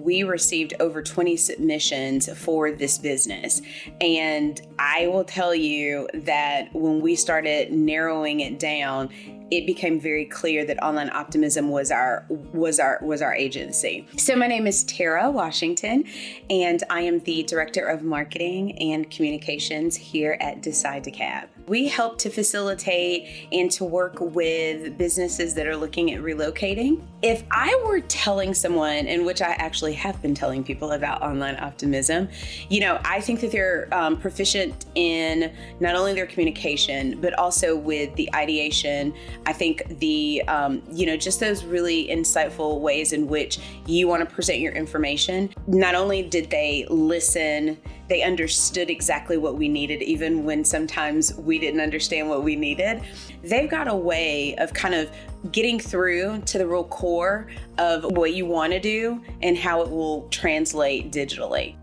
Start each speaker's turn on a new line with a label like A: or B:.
A: We received over 20 submissions for this business. And I will tell you that when we started narrowing it down, it became very clear that online optimism was our was our was our agency. So my name is Tara Washington and I am the director of marketing and communications here at Decide DeKalb. We help to facilitate and to work with businesses that are looking at relocating. If I were telling someone, in which I actually have been telling people about online optimism, you know, I think that they're um, proficient in not only their communication, but also with the ideation. I think the, um, you know, just those really insightful ways in which you want to present your information. Not only did they listen, they understood exactly what we needed, even when sometimes we didn't understand what we needed. They've got a way of kind of getting through to the real core of what you want to do and how it will translate digitally.